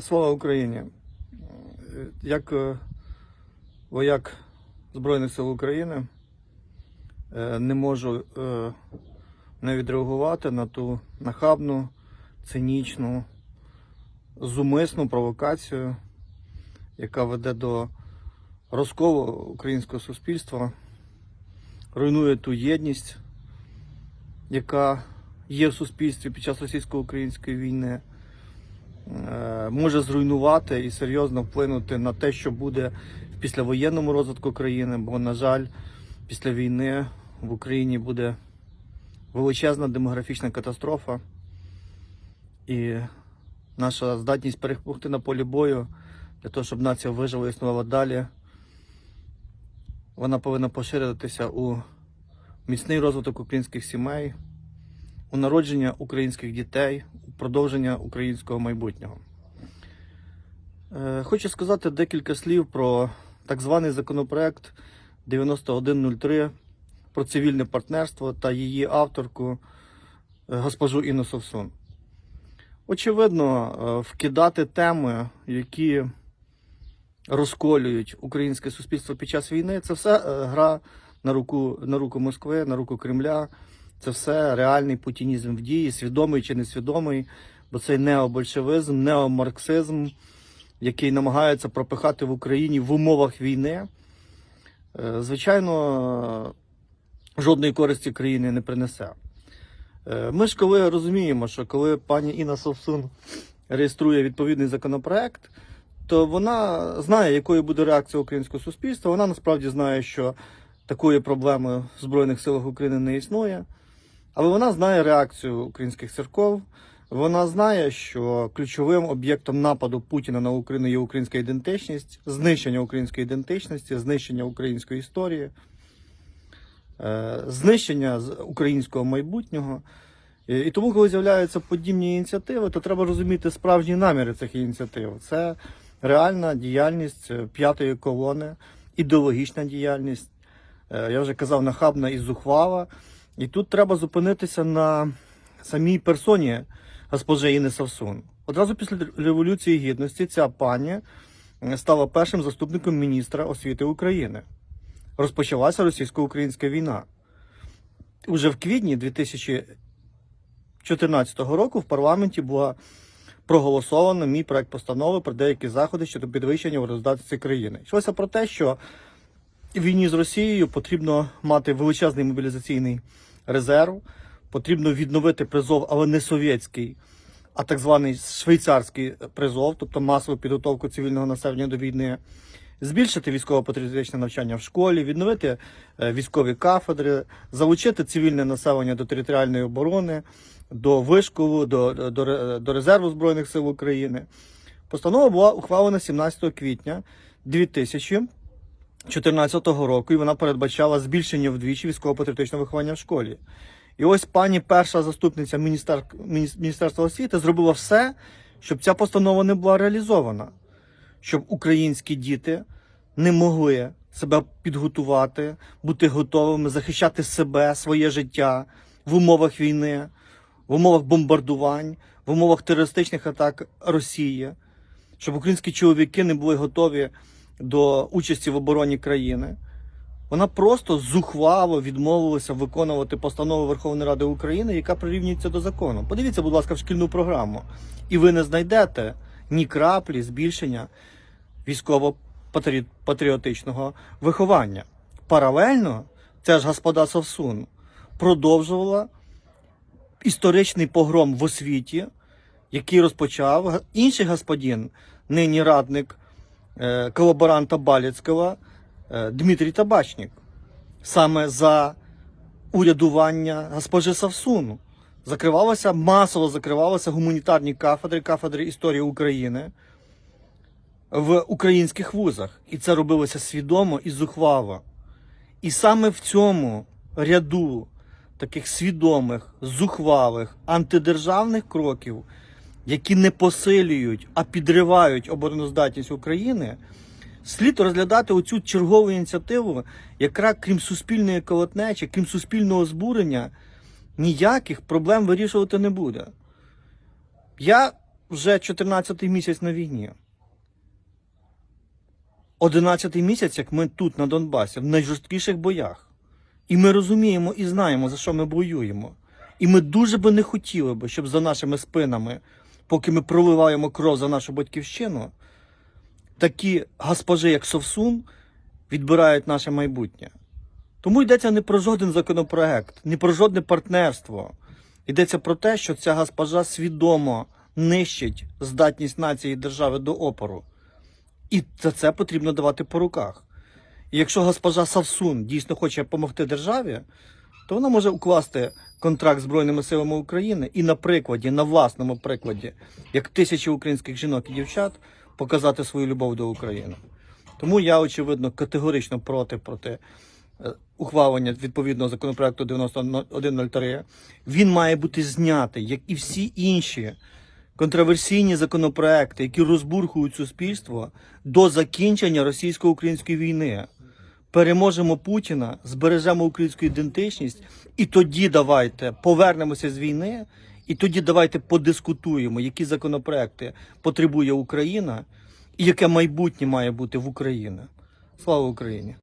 Слава Україні! Як е, вояк Збройних сил України е, не можу е, не відреагувати на ту нахабну, цинічну, зумисну провокацію, яка веде до розколу українського суспільства, руйнує ту єдність, яка є в суспільстві під час російсько-української війни може зруйнувати і серйозно вплинути на те, що буде в післявоєнному розвитку країни, бо, на жаль, після війни в Україні буде величезна демографічна катастрофа. І наша здатність перемогти на полі бою для того, щоб нація вижила і існувала далі, вона повинна поширитися у міцний розвиток українських сімей, у народження українських дітей, у продовження українського майбутнього. Е, Хочу сказати декілька слів про так званий законопроект 9103 про цивільне партнерство та її авторку е, госпожу Інну Совсун. Очевидно, е, вкидати теми, які розколюють українське суспільство під час війни, це все гра на руку, на руку Москви, на руку Кремля. Це все реальний путінізм в дії, свідомий чи несвідомий, бо це необольшевизм, неомарксизм, який намагається пропихати в Україні в умовах війни. Е, Звичайно, жодної користі країни не принесе. Е, Ми ж коли розуміємо, що коли пані Інна Совсун реєструє відповідний законопроект, то вона знає, якою буде реакція українського суспільства. Вона насправді знає, що такої проблеми в Збройних силах України не існує. Але вона знає реакцію українських церков. Вона знає, що ключовим об'єктом нападу Путіна на Україну є українська ідентичність, знищення української ідентичності, знищення української історії, е, знищення українського майбутнього. І тому, коли з'являються подібні ініціативи, то треба розуміти справжні наміри цих ініціатив. Це реальна діяльність е, п'ятої колони, ідеологічна діяльність. Е, Я вже казав, нахабна і зухвала. І тут треба зупинитися на самій персоні госпожи Інни Савсун. Одразу після Революції Гідності ця пані стала першим заступником міністра освіти України. Розпочалася російсько-українська війна. Уже в квітні 2014 року в парламенті була проголосовано мій проект постанови про деякі заходи щодо підвищення урождатності країни. Йшлося про те, що війні з Росією потрібно мати величезний мобілізаційний резерв, потрібно відновити призов, але не совєтський, а так званий швейцарський призов, тобто масову підготовку цивільного населення до війни, збільшити військово-патріотичне навчання в школі, відновити е, військові кафедри, залучити цивільне населення до територіальної оборони, до вишколу, до, до, до резерву Збройних сил України. Постанова була ухвалена 17 квітня 2014 року, і вона передбачала збільшення вдвічі військово-патріотичного виховання в школі. І ось пані перша заступниця міністер... Міністерства освіти зробила все, щоб ця постанова не була реалізована, щоб українські діти не могли себе підготувати, бути готовими захищати себе, своє життя в умовах війни, в умовах бомбардувань, в умовах терористичних атак Росії, щоб українські чоловіки не були готові до участі в обороні країни. Вона просто зухвало відмовилася виконувати постанову Верховної Ради України, яка прирівнюється до закону. Подивіться, будь ласка, в шкільну програму, і ви не знайдете ні краплі збільшення військово-патріотичного виховання. Паралельно ця ж господа Совсун продовжувала історичний погром в освіті, який розпочав інший господин, нині радник е, колаборанта Баліцького е, Дмитрій Табачник. Саме за урядування госпожи Савсуну закривалося, масово закривалися гуманітарні кафедри, кафедри історії України в українських вузах. І це робилося свідомо і зухвало. І саме в цьому ряду таких свідомих, зухвалих, антидержавних кроків, які не посилюють, а підривають обороноздатність України, слід розглядати оцю чергову ініціативу, яка, крім суспільної колотнечі, крім суспільного збурення, ніяких проблем вирішувати не буде. Я вже 14-й місяць на війні. 11-й місяць, як ми тут, на Донбасі, в найжорсткіших боях. І ми розуміємо і знаємо, за що ми воюємо. І ми дуже би не хотіли би, щоб за нашими спинами, поки ми проливаємо кров за нашу батьківщину, такі госпожи, як Совсун, відбирають наше майбутнє. Тому йдеться не про жоден законопроект, не про жодне партнерство. Йдеться про те, що ця госпожа свідомо нищить здатність нації і держави до опору. І за це потрібно давати по руках. І якщо госпожа Савсун дійсно хоче допомогти державі, то вона може укласти контракт з Збройними силами України і на прикладі, на власному прикладі, як тисячі українських жінок і дівчат, показати свою любов до України. Тому я, очевидно, категорично проти, проти е, ухвалення відповідного законопроекту 9103. Він має бути знятий, як і всі інші контроверсійні законопроекти, які розбурхують суспільство до закінчення російсько-української війни. Переможемо Путіна, збережемо українську ідентичність, і тоді давайте повернемося з війни, і тоді давайте подискутуємо, які законопроекти потребує Україна, і яке майбутнє має бути в Україні. Слава Україні!